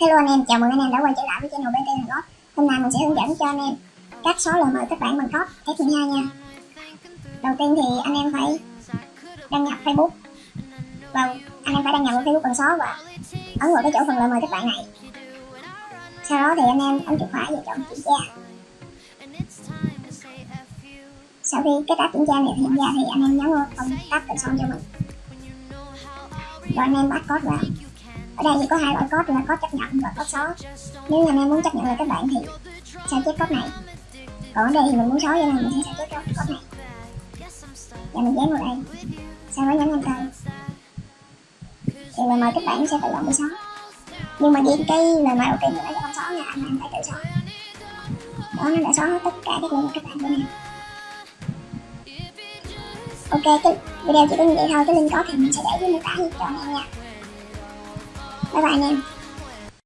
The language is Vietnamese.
Hello anh em, chào mừng anh em đã quay trở lại với channel BT Hàn Quốc Hôm nay mình sẽ hướng dẫn cho anh em các số lời mời kết bạn bằng code F12 nha. Đầu tiên thì anh em phải đăng nhập Facebook. Vào anh em phải đăng nhập vào Facebook bằng số và ấn vào cái chỗ phần lời mời kết bạn này. Sau đó thì anh em ấn chuột phải và chọn kiểm tra sau khi kết tác kiểm tra này hiện ra thì anh em nhấn vào phần tác tự xong cho mình. Rồi anh em bắt code vào. Ở đây thì có hai loại code là code chấp nhận và code xóa nếu như anh em muốn chấp nhận lời các bạn thì sao chép code này? Còn ở đây thì mình muốn xóa cho nên mình sẽ sao chép code này. Và mình dán vào đây. Sau đó nhấn enter thì lời mời các bạn sẽ tự động bị xóa nhưng mà đi cái lời mời đầu tiên mình đã không xóa nha anh em phải tự xóa đó, nó đã xóa hết tất cả các lời mời các bạn của em ok, cái video chỉ có như vậy thôi, cái link có thì mình sẽ để dưới mô tả hiện anh này nha bye bye anh em.